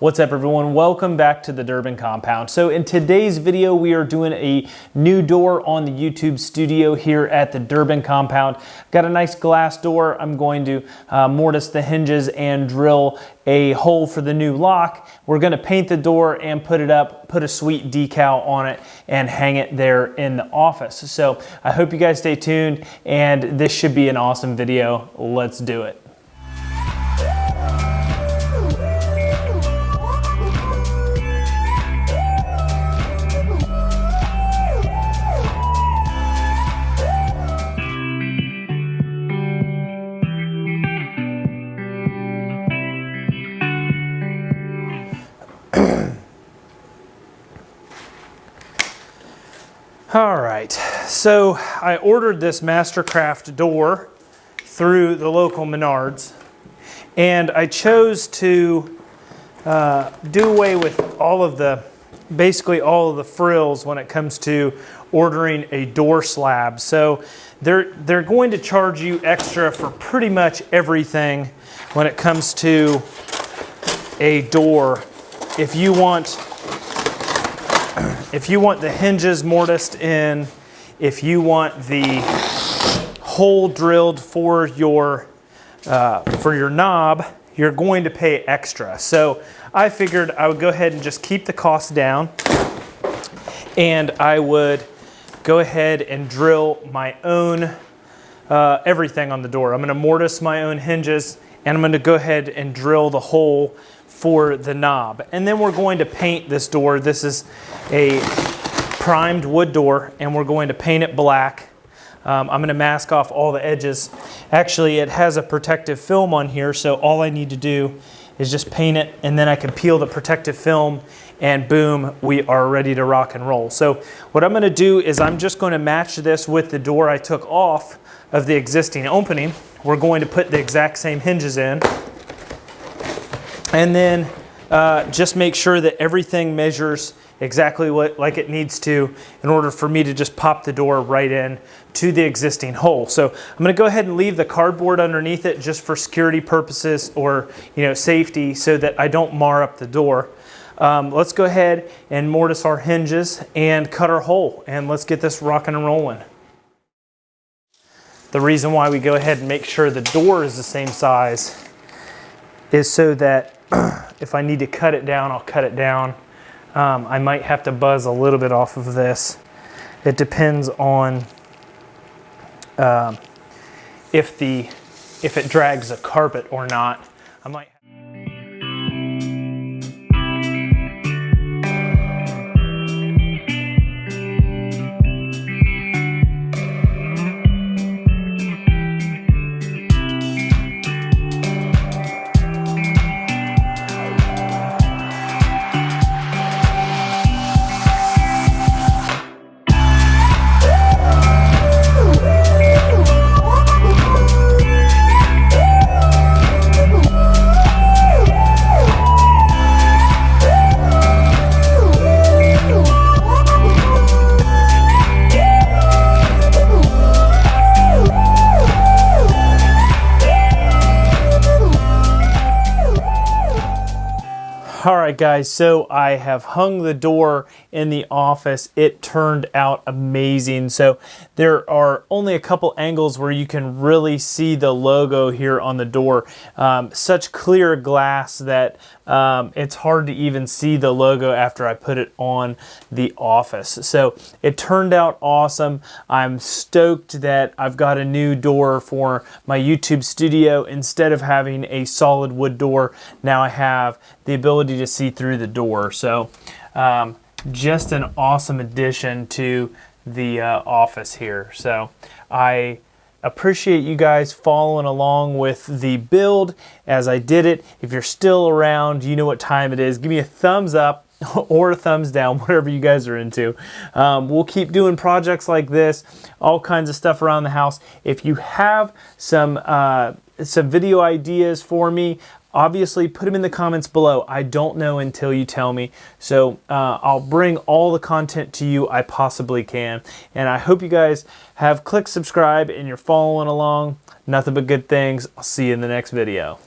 What's up everyone? Welcome back to the Durbin Compound. So in today's video, we are doing a new door on the YouTube studio here at the Durbin Compound. Got a nice glass door. I'm going to uh, mortise the hinges and drill a hole for the new lock. We're gonna paint the door and put it up, put a sweet decal on it and hang it there in the office. So I hope you guys stay tuned and this should be an awesome video. Let's do it. All right, so I ordered this Mastercraft door through the local Menards, and I chose to uh, do away with all of the, basically all of the frills when it comes to ordering a door slab. So they're, they're going to charge you extra for pretty much everything when it comes to a door. If you want if you want the hinges mortised in, if you want the hole drilled for your, uh, for your knob, you're going to pay extra. So I figured I would go ahead and just keep the cost down and I would go ahead and drill my own uh, everything on the door. I'm gonna mortise my own hinges and I'm gonna go ahead and drill the hole for the knob. And then we're going to paint this door. This is a primed wood door and we're going to paint it black. Um, I'm going to mask off all the edges. Actually, it has a protective film on here, so all I need to do is just paint it and then I can peel the protective film and boom, we are ready to rock and roll. So what I'm gonna do is I'm just gonna match this with the door I took off of the existing opening. We're going to put the exact same hinges in. And then uh, just make sure that everything measures exactly what like it needs to in order for me to just pop the door right in to the existing hole. So I'm gonna go ahead and leave the cardboard underneath it just for security purposes or you know safety so that I don't mar up the door. Um, let's go ahead and mortise our hinges and cut our hole and let's get this rocking and rolling. The reason why we go ahead and make sure the door is the same size is so that if I need to cut it down, I'll cut it down. Um, I might have to buzz a little bit off of this. It depends on um, if the if it drags a carpet or not. I might All right, guys, so I have hung the door in the office. It turned out amazing. So there are only a couple angles where you can really see the logo here on the door. Um, such clear glass that um, it's hard to even see the logo after I put it on the office. So it turned out awesome. I'm stoked that I've got a new door for my YouTube studio. Instead of having a solid wood door, now I have the ability to see through the door. So um, just an awesome addition to the uh, office here. So I appreciate you guys following along with the build as I did it. If you're still around, you know what time it is. Give me a thumbs up or thumbs down, whatever you guys are into. Um, we'll keep doing projects like this, all kinds of stuff around the house. If you have some uh, some video ideas for me, obviously put them in the comments below. I don't know until you tell me. So uh, I'll bring all the content to you I possibly can. And I hope you guys have clicked subscribe and you're following along. Nothing but good things. I'll see you in the next video.